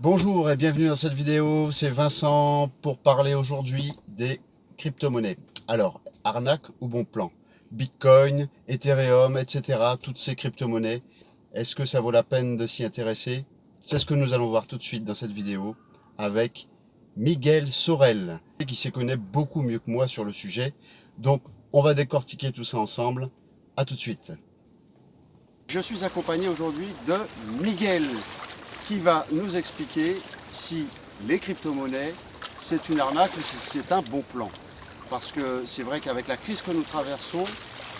Bonjour et bienvenue dans cette vidéo, c'est Vincent pour parler aujourd'hui des crypto-monnaies. Alors, arnaque ou bon plan? Bitcoin, Ethereum, etc. Toutes ces crypto-monnaies, est-ce que ça vaut la peine de s'y intéresser? C'est ce que nous allons voir tout de suite dans cette vidéo avec Miguel Sorel, qui s'y connaît beaucoup mieux que moi sur le sujet. Donc, on va décortiquer tout ça ensemble. A tout de suite. Je suis accompagné aujourd'hui de Miguel, qui va nous expliquer si les crypto-monnaies, c'est une arnaque ou si c'est un bon plan. Parce que c'est vrai qu'avec la crise que nous traversons,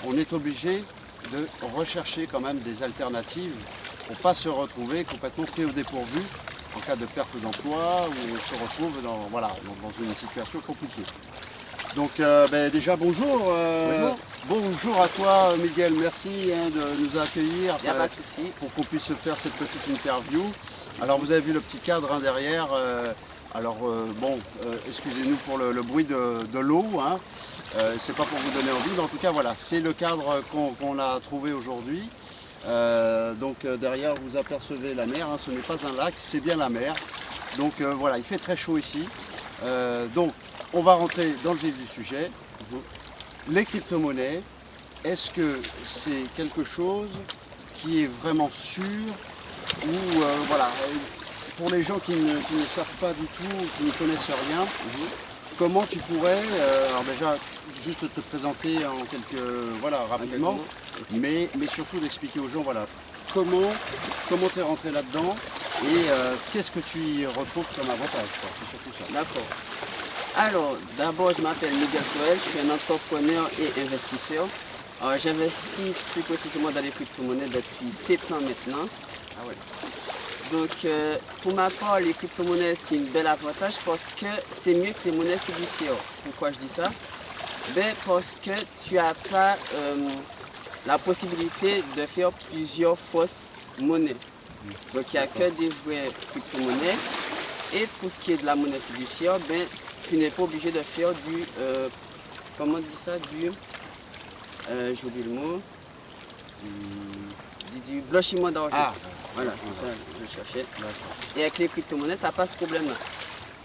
on est obligé de rechercher quand même des alternatives pour ne pas se retrouver complètement pris au dépourvu en cas de perte d'emploi ou on se retrouve dans, voilà, dans une situation compliquée. Donc euh, ben, déjà bonjour. Euh, bonjour. Bonjour à toi Miguel, merci hein, de nous accueillir pas de souci. pour qu'on puisse faire cette petite interview. Alors vous avez vu le petit cadre hein, derrière. Euh, alors bon, excusez-nous pour le, bruit de, l'eau. Hein. c'est pas pour vous donner envie, mais en tout cas voilà, c'est le cadre qu'on a trouvé aujourd'hui. donc derrière vous apercevez la mer, ce n'est pas un lac, c'est bien la mer. Donc voilà, il fait très chaud ici. donc on va rentrer dans le vif du sujet. Les crypto-monnaies, est-ce que c'est quelque chose qui est vraiment sûr ou euh, voilà, pour les gens qui ne, savent pas du tout, qui ne connaissent rien, comment tu pourrais, euh, alors déjà juste te présenter en quelques, voilà, rapidement, mais, mais surtout d'expliquer aux gens, voilà, comment comment tu es rentré là-dedans et euh, qu'est-ce que tu y retrouves comme avantage, c'est surtout ça. D'accord. Alors, d'abord, je m'appelle Miguel Soel, je suis un entrepreneur et investisseur. J'investis plus précisément dans les crypto-monnaies depuis 7 ans maintenant. Ah Donc, euh, pour ma part, les crypto-monnaies, c'est un bel avantage parce que c'est mieux que les monnaies fiduciaires. Pourquoi je dis ça? Ben, Parce que tu n'as pas euh, la possibilité de faire plusieurs fausses monnaies. Donc, il n'y a que des vraies crypto-monnaies. Et pour ce qui est de la monnaie fiduciaire, ben, tu n'es pas obligé de faire du, euh, comment on dit ça, du, euh, j'oublie le mot, du, blanchiment d'argent. Ah, voilà, c'est ça que je cherchais. Et avec les crypto-monnaies, tu n'as pas ce problème-là.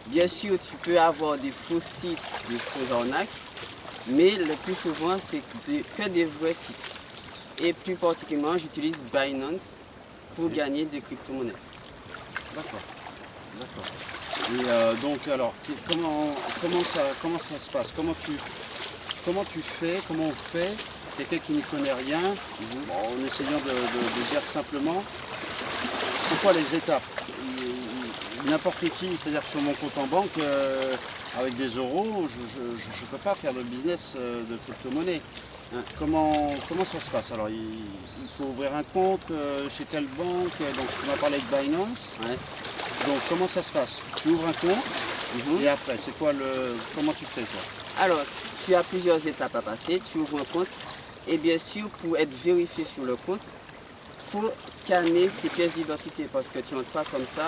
Bien sûr, tu peux avoir des faux sites, des faux arnaques, mais le plus souvent, c'est que des vrais sites. Et plus particulièrement, j'utilise Binance pour gagner des crypto-monnaies. D'accord. D'accord. Et euh, donc, alors, comment, comment, ça, comment ça se passe? Comment tu, comment tu fais Comment on fait? Quelqu'un qui n'y connaît rien, en essayant de, dire simplement, c'est quoi les étapes? N'importe qui, c'est-à-dire sur mon compte en banque, euh, avec des euros, je ne peux pas faire le business euh, de crypto-monnaie. Hein, comment, comment ça se passe? Alors, il, faut ouvrir un compte chez quelle banque? Donc, tu m'as parlé de Binance. Donc comment ça se passe? Tu ouvres un compte mhm. et après, c'est quoi le. Comment tu fais toi? Alors, tu as plusieurs étapes à passer. Tu ouvres un compte et bien sûr, pour être vérifié sur le compte, faut scanner ses pièces d'identité parce que tu n'entres pas comme ça.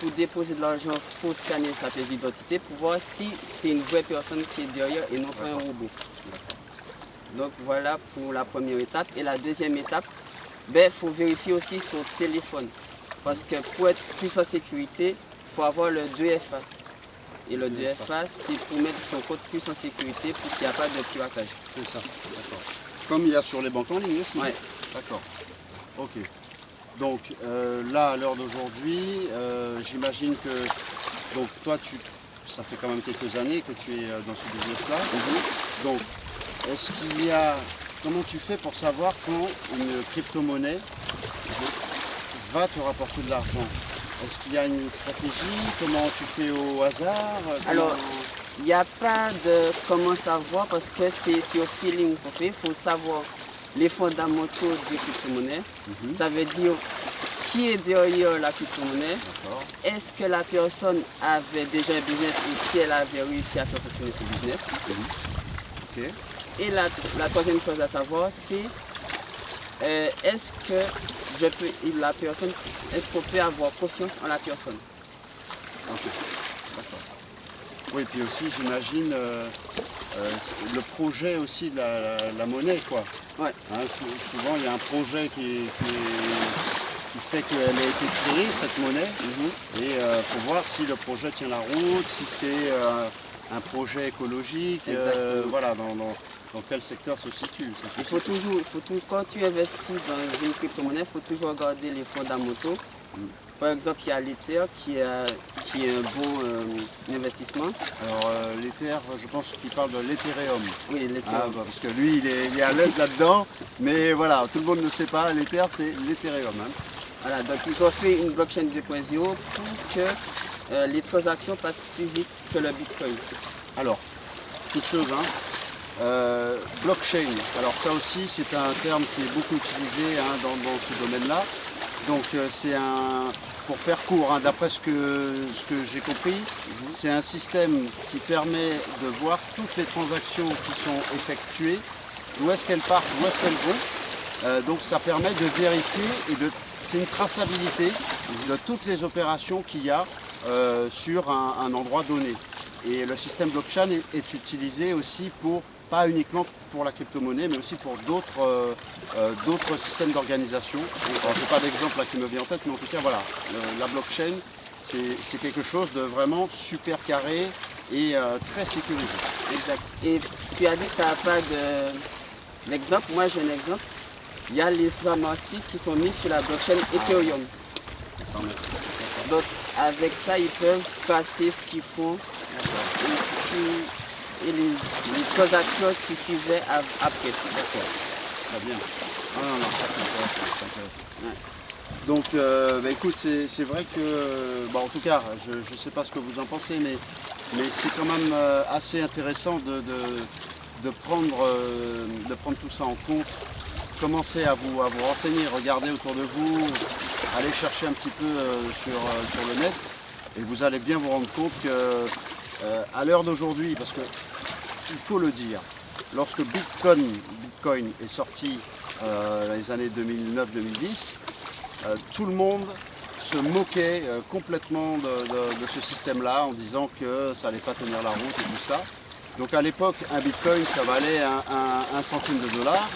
Pour déposer de l'argent, il faut scanner sa pièce d'identité pour voir si c'est une vraie personne qui est derrière et non pas un robot. Donc voilà pour la première étape. Et la deuxième étape, il ben, faut vérifier aussi son téléphone. Parce que pour être plus en sécurité, il faut avoir le 2FA. Et le 2FA, c'est pour mettre son compte plus en sécurité pour qu'il n'y ait pas de piratage. C'est ça, d'accord. Comme il y a sur les banques en ligne aussi Oui. D'accord. Ok. Donc euh, là, à l'heure d'aujourd'hui, euh, j'imagine que donc toi, tu, ça fait quand même quelques années que tu es euh, dans ce business-là. Mhm. Donc, est-ce qu'il y a... Comment tu fais pour savoir quand une crypto-monnaie va te rapporter de l'argent? Est-ce qu'il y a une stratégie? Comment tu fais au hasard? Alors, il n'y a pas de comment savoir parce que c'est au feeling qu'on fait. Il faut savoir les fondamentaux des crypto-monnaies. Mhm. Ça veut dire qui est derrière la crypto-monnaie? Est-ce que la personne avait déjà un business et si elle avait réussi à faire fonctionner ce business? Mhm. Et la, troisième chose à savoir, c'est euh, est-ce que je peux, la personne, est-ce qu'on peut avoir confiance en la personne? Oui, puis aussi, j'imagine, euh, le projet aussi de la, monnaie, quoi. Ouais. Hein, souvent, il y a un projet qui qui fait qu'elle a été créée, cette monnaie. Mhm. Et il faut voir si le projet tient la route, si c'est un projet écologique, Exactement. voilà, dans, dans- dans quel secteur se situe. ça, Il faut toujours, faut tout- quand tu investis dans une crypto-monnaie, il faut toujours regarder les fondamentaux. Par exemple, il y a l'Ether qui est, qui est un bon euh, investissement. Alors euh, l'Ether, je pense qu'il parle de l'Ethereum. Oui, l'Ether. Ah, bah, parce que lui, il est, il est à l'aise là-dedans. Mais voilà, tout le monde ne sait pas, l'Ether, c'est l'Ethereum. hein. Voilà, donc ils ont fait une blockchain 2.0 pour que euh, les transactions passent plus vite que le Bitcoin. Alors, toute chose, hein. Euh, blockchain, alors ça aussi c'est un terme qui est beaucoup utilisé hein, dans, dans ce domaine-là. Donc euh, c'est un, pour faire court, hein, d'après ce que, ce que j'ai compris, c'est un système qui permet de voir toutes les transactions qui sont effectuées, où est-ce qu'elles partent, où est-ce qu'elles vont. Euh, donc ça permet de vérifier et de, c'est une traçabilité de toutes les opérations qu'il y a euh, sur un, un endroit donné. Et le système blockchain est, est utilisé aussi pour, pas uniquement pour la crypto-monnaie, mais aussi pour d'autres euh, euh, d'autres systèmes d'organisation. Je n'ai pas d'exemple là qui me vient en tête, mais en tout cas, voilà, le- la blockchain, c'est quelque chose de vraiment super carré et euh, très sécurisé. Exact. Et tu as dit que tu n'as pas de- d'exemple. Moi, j'ai un exemple. Il y a les pharmacies qui sont mises sur la blockchain Ethereum. Merci. Donc, avec ça, ils peuvent passer ce qu'ils font et, ce qui- et les, les transactions qui suivaient après. D'accord, très bien. Ah non, non, ça c'est intéressant. c'est intéressant. Ouais. Donc, euh, bah, écoute, c'est c'est vrai que, bah, en tout cas, je ne sais pas ce que vous en pensez, mais, mais c'est quand même euh, assez intéressant de, de- de prendre, euh, de prendre tout ça en compte. Commencez à vous, à vous renseigner, regardez autour de vous, allez chercher un petit peu sur, sur le net, et vous allez bien vous rendre compte que, euh, à l'heure d'aujourd'hui, parce que il faut le dire, lorsque Bitcoin, Bitcoin est sorti euh, dans les années 2009-2010, euh, tout le monde se moquait complètement de, de- de ce système-là en disant que ça n'allait pas tenir la route et tout ça. Donc à l'époque, un Bitcoin, ça valait un, un- un centime de dollar.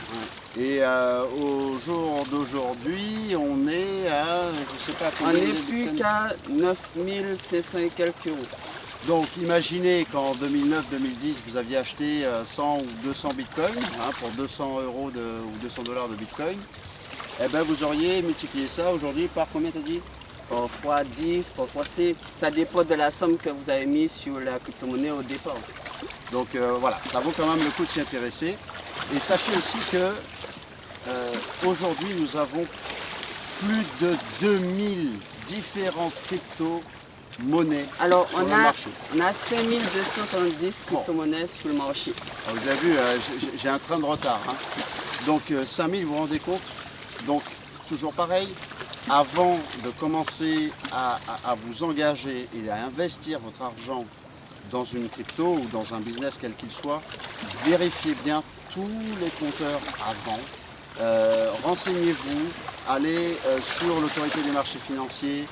Et euh, au jour d'aujourd'hui, on est à, je sais pas On combien n'est de plus qu'à 9500 et quelques euros. Donc imaginez qu'en 2009-2010, vous aviez acheté euh, 100 ou 200 bitcoins hein, pour 200 euros de- ou 200 dollars de bitcoin. Eh ben vous auriez multiplié ça aujourd'hui par combien t'as dit? Parfois 10, parfois 5. Ça dépend de la somme que vous avez mise sur la crypto-monnaie au départ. Donc euh, voilà, ça vaut quand même le coup de s'y intéresser. Et sachez aussi que euh, aujourd'hui nous avons plus de 2000 différentes crypto-monnaies Alors, sur on le a, marché. on a 5270 crypto-monnaies sur le marché. Ah, Vous avez vu, euh, j'ai- j'ai un train de retard. hein. Donc euh, 5000, vous vous rendez compte? Donc toujours pareil, avant de commencer à, à- à vous engager et à investir votre argent dans une crypto ou dans un business quel qu'il soit, vérifiez bien tous les compteurs avant. Euh, Renseignez-vous, allez euh, sur l'autorité des marchés financiers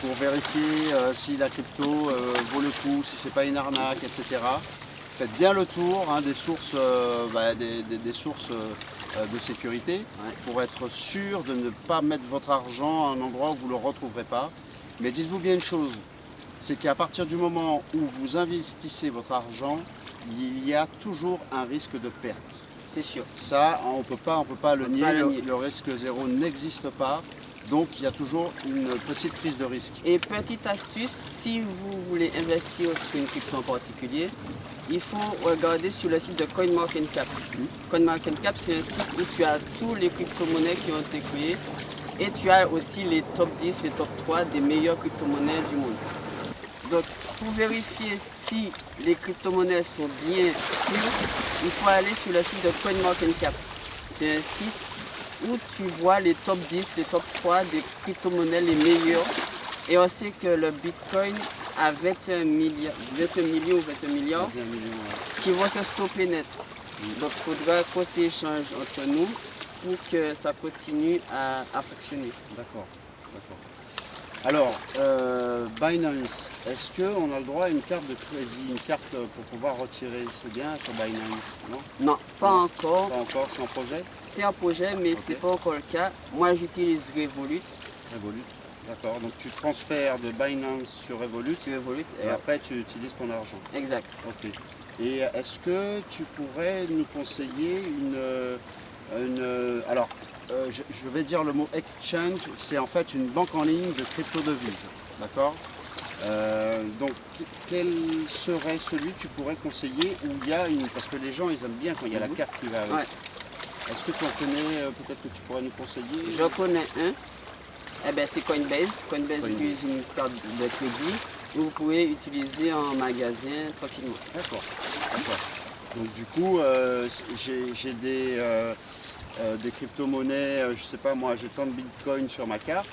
pour vérifier euh, si la crypto euh, vaut le coup, si c'est pas une arnaque, etc. Faites bien le tour hein, des sources, euh, bah, des, des- des sources de sécurité pour être sûr de ne pas mettre votre argent à un endroit où vous ne le retrouverez pas. Mais dites-vous bien une chose, c'est qu'à partir du moment où vous investissez votre argent, il y a toujours un risque de perte. C'est sûr. Ça, on ne peut pas, on peut pas le peut nier, pas le le, nier. le risque zéro n'existe pas. Donc il y a toujours une petite prise de risque. Et petite astuce, si vous voulez investir sur une crypto en particulier, il faut regarder sur le site de CoinMarketCap. CoinMarketCap, c'est un site où tu as tous les crypto-monnaies qui ont été créées et tu as aussi les top 10, les top 3 des meilleures crypto-monnaies du monde. Donc, pour vérifier si les crypto-monnaies sont bien sûres, il faut aller sur le site de CoinMarketCap. C'est un site où tu vois les top 10, les top 3 des crypto-monnaies les meilleures. Et on sait que le Bitcoin a 21 milliards, 21 millions ou 21 milliards Bien évidemment, ouais. qui vont se stopper net. Donc il faudra qu'on s'échange entre nous pour que ça continue à, à fonctionner. D'accord, d'accord. Alors, euh, Binance, est-ce qu'on a le droit à une carte de crédit, une carte pour pouvoir retirer C'est bien sur Binance, non? Non, pas encore. Pas encore, c'est en projet? C'est un projet, mais c'est pas encore le cas. Moi, j'utilise Revolut. Revolut. D'accord. Donc tu transfères de Binance sur Revolut Tu évolues. et après tu utilises ton argent. Exact. Ok. Et est-ce que tu pourrais nous conseiller une... euh, une euh, alors, euh, je, je vais dire le mot exchange, c'est en fait une banque en ligne de crypto-devises. D'accord Euh, Donc, que- quel serait celui que tu pourrais conseiller où il y a une... Parce que les gens, ils aiment bien quand il y a la Mhm. carte qui va avec. Ouais. Est-ce que tu en connais euh, Peut-être que tu pourrais nous conseiller Je connais un. Eh ben, c'est Coinbase. Coinbase Coinbase. utilise une carte de crédit que vous pouvez utiliser en magasin tranquillement. D'accord. Donc du coup, euh, j'ai j'ai des, euh, euh, des crypto-monnaies, euh, je sais pas moi, j'ai tant de bitcoin sur ma carte.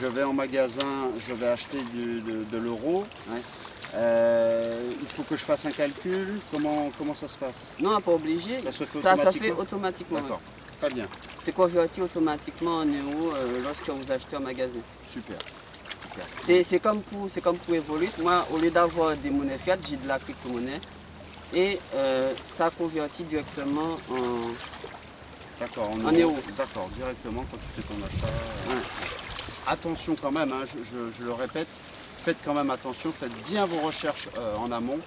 Je vais en magasin, je vais acheter du- de, de l'euro. Ouais. Euh, il faut que je fasse un calcul. Comment, comment ça se passe? Non, pas obligé. Ça se fait ça, ça fait automatiquement. D'accord, très bien. C'est converti automatiquement en euros lorsque vous achetez en magasin? super. super. C'est comme pour comme pour Evolut. Moi, au lieu d'avoir des monnaies fiat, j'ai de la crypto-monnaie. Et ça convertit directement en. D'accord, en euros. D'accord, directement quand tu fais ton achat. Ouais. Attention quand même, hein, je, je- je le répète, faites quand même attention, faites bien vos recherches euh, en amont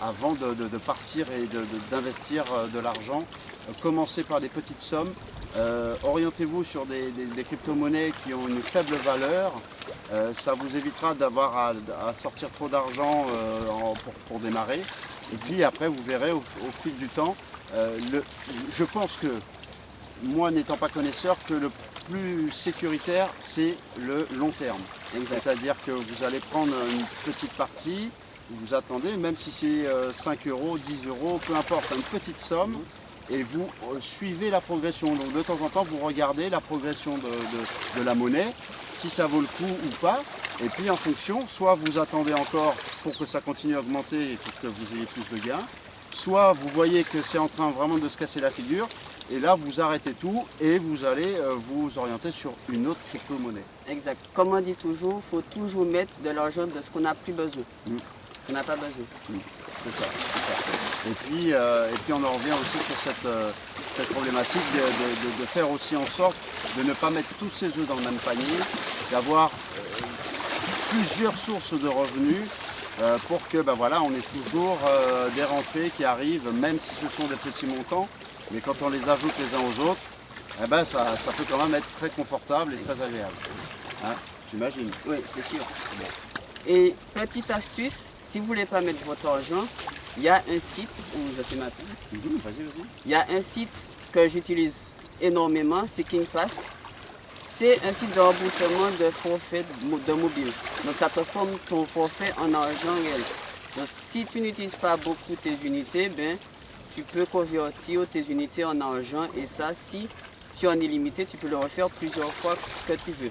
avant de, de- de partir et de- d'investir euh, de l'argent. Euh, commencez par des petites sommes. Euh, Orientez-vous sur des, des- des crypto-monnaies qui ont une faible valeur. Ça vous évitera d'avoir à, à sortir trop d'argent en- pour, pour démarrer. Et puis après, vous verrez au, au fil du temps. le- je pense que moi n'étant pas connaisseur, que le plus sécuritaire, c'est le long terme. C'est-à-dire que vous allez prendre une petite partie, vous attendez, même si c'est euh, 5 euros, 10 euros, peu importe, une petite somme, et vous euh, suivez la progression. Donc de temps en temps, vous regardez la progression de, de- de la monnaie, si ça vaut le coup ou pas, et puis en fonction, soit vous attendez encore pour que ça continue à augmenter et pour que vous ayez plus de gains, soit vous voyez que c'est en train vraiment de se casser la figure, et là vous arrêtez tout et vous allez euh, vous orienter sur une autre crypto-monnaie. Exact. Comme on dit toujours, il faut toujours mettre de l'argent de ce qu'on n'a plus besoin. Mm. On n'a pas besoin. C'est ça, c'est ça. Et puis, euh, et puis on en revient aussi sur cette, euh, cette problématique de, de- de- de faire aussi en sorte de ne pas mettre tous ses œufs dans le même panier, d'avoir euh, plusieurs sources de revenus pour que ben voilà, on ait toujours des rentrées qui arrivent, même si ce sont des petits montants, mais quand on les ajoute les uns aux autres, eh ben ça, ça peut quand même être très confortable et très agréable. Hein, J'imagine. Oui, c'est sûr. Et petite astuce, si vous voulez pas mettre votre argent, il y a un site où je fais ma pub. Mhm, vas-y. Il y a un site que j'utilise énormément, c'est KingPass. C'est un site de remboursement de forfait de mobile. Donc ça transforme ton forfait en argent réel. Donc si tu n'utilises pas beaucoup tes unités, ben, tu peux convertir tes unités en argent et ça, si tu en es limité, tu peux le refaire plusieurs fois que tu veux.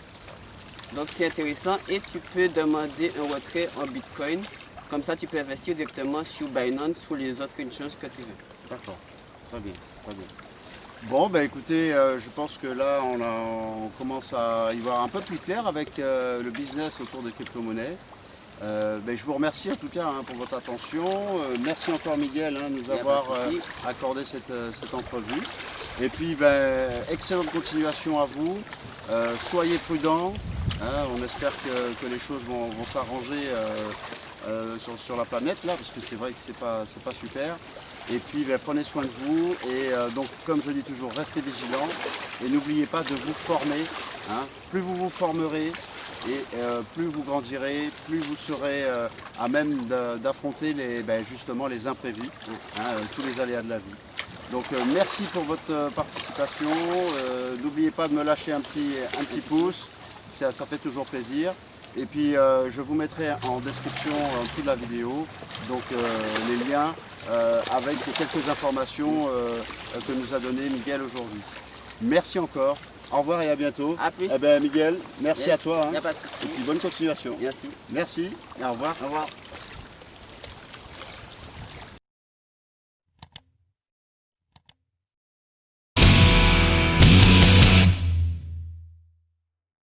Donc c'est intéressant et tu peux demander un retrait en Bitcoin. Comme ça, tu peux investir directement sur Binance ou les autres exchanges que tu veux. D'accord, très bien, très bien. Bon, bah écoutez, euh, je pense que là, on commence à y voir un peu plus clair avec euh, le business autour des crypto-monnaies. Euh, ben, je vous remercie en tout cas hein, pour votre attention. Euh, merci encore Miguel hein, de nous pas de avoir euh, accordé cette, cette entrevue. Et puis, ben, excellente continuation à vous. Soyez prudents. hein, on espère que, que les choses vont, vont s'arranger sur, sur la planète là, parce que c'est vrai que c'est pas, pas super. Et puis ben, prenez soin de vous et donc comme je dis toujours, restez vigilants et n'oubliez pas de vous former. Plus vous vous formerez et euh, plus vous grandirez, plus vous serez euh, à même d'affronter les, ben, justement les imprévus, hein, euh, tous les aléas de la vie. Donc merci pour votre participation. N'oubliez pas de me lâcher un petit, un petit pouce, ça, ça fait toujours plaisir. Et puis je vous mettrai en description en dessous de la vidéo donc les liens avec quelques informations que nous a donné Miguel aujourd'hui. Merci encore. Au revoir et à bientôt. À plus. Eh ben, Miguel, merci Yes, à toi. hein. y a pas de Et souci. puis bonne continuation. Merci. Merci et au revoir. Au revoir.